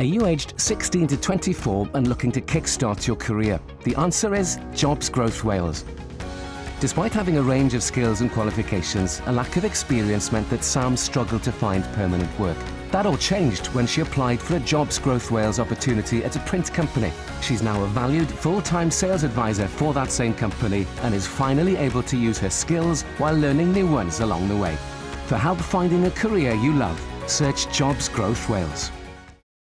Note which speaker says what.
Speaker 1: Are you aged 16 to 24 and looking to kickstart your career? The answer is Jobs Growth Wales. Despite having a range of skills and qualifications, a lack of experience meant that Sam struggled to find permanent work. That all changed when she applied for a Jobs Growth Wales opportunity at a print company. She's now a valued full-time sales advisor for that same company and is finally able to use her skills while learning new ones along the way. For help finding a career you love, search Jobs Growth Wales.